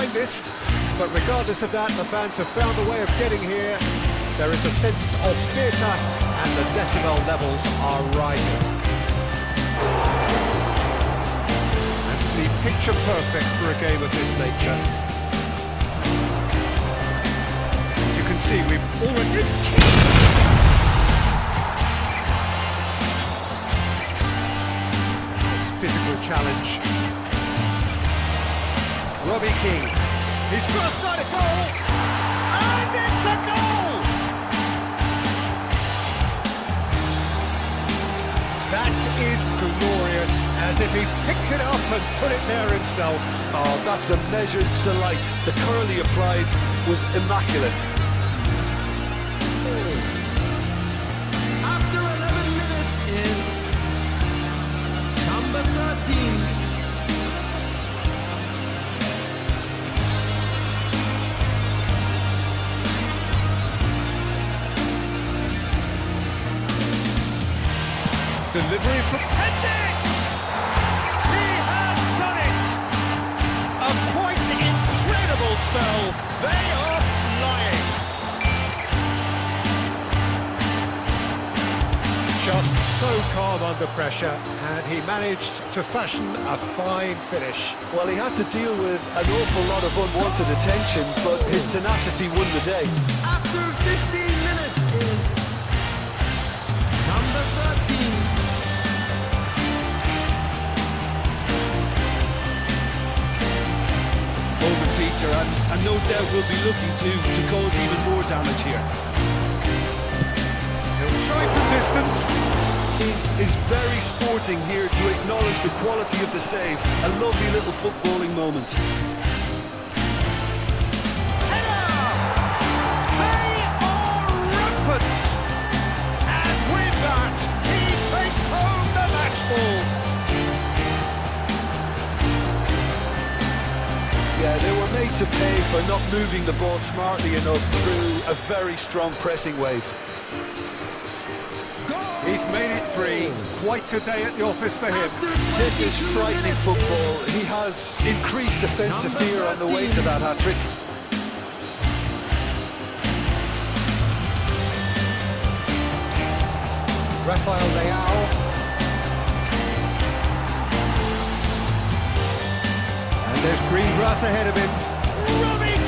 witnessed, but regardless of that, the fans have found a way of getting here. There is a sense of theatre, and the decibel levels are rising. And the picture perfect for a game of this nature. As you can see, we've already... This physical challenge Robbie Keane. He's crossed on a goal, and it's a goal! That is glorious, as if he picked it up and put it there himself. Oh, that's a measured delight. The curl he applied was immaculate. Delivery from Pendix! He has done it! A quite incredible spell. They are flying. Just so calm under pressure, and he managed to fashion a fine finish. Well, he had to deal with an awful lot of unwanted attention, but his tenacity won the day. After 15 and, no doubt we'll be looking to, to cause even more damage here. He'll try for distance. He is very sporting here to acknowledge the quality of the save. A lovely little footballing moment. To pay for not moving the ball smartly enough through a very strong pressing wave. He's made it three. Quite a day at the office for him. This is frightening football. He has increased defensive fear on the way to that hat-trick. Rafael Leao. And there's green grass ahead of him. Robbie!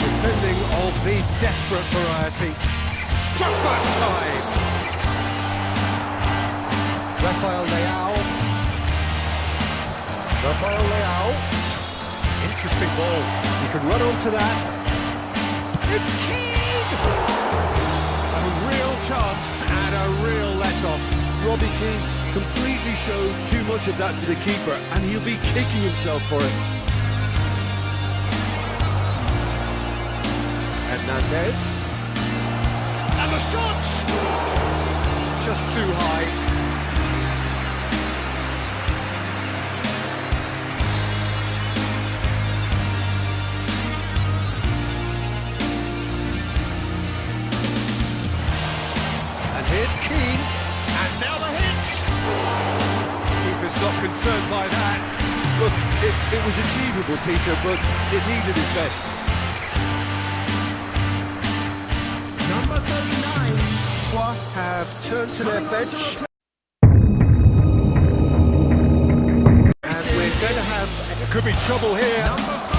Defending of the desperate variety. Struck back time! Rafael Leao. Rafael Leao. Interesting ball. He can run onto that. It's Keane! A real chance and a real. Robbie Keane completely showed too much of that to the keeper, and he'll be kicking himself for it. Hernandez. And the shot! Just too high. Concerned by that. Look, it, it was achievable, Peter, but it needed his best. Number 39. Troyes have turned to their bench. And we're going to have... There could be trouble here. Robbie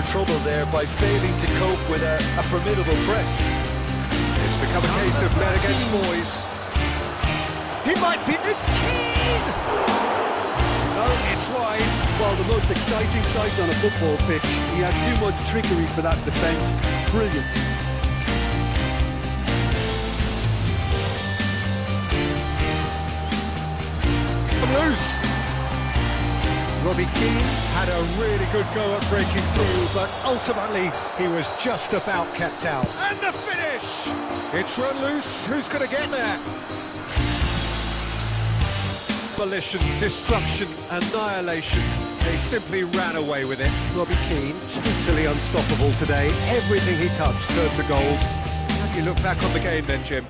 for trouble there by failing to cope with a, a formidable press. It's become a case of men against boys. He might be... It's Keane! No, it's wide. Well, the most exciting sight on a football pitch. He had too much trickery for that defence. Brilliant. loose. Robbie Keane had a really good go at breaking through, but ultimately he was just about kept out. And the finish! It's run loose. Who's going to get there? demolition, destruction, annihilation. They simply ran away with it. Robbie Keane, totally unstoppable today. Everything he touched turned to goals. You look back on the game then, Jim?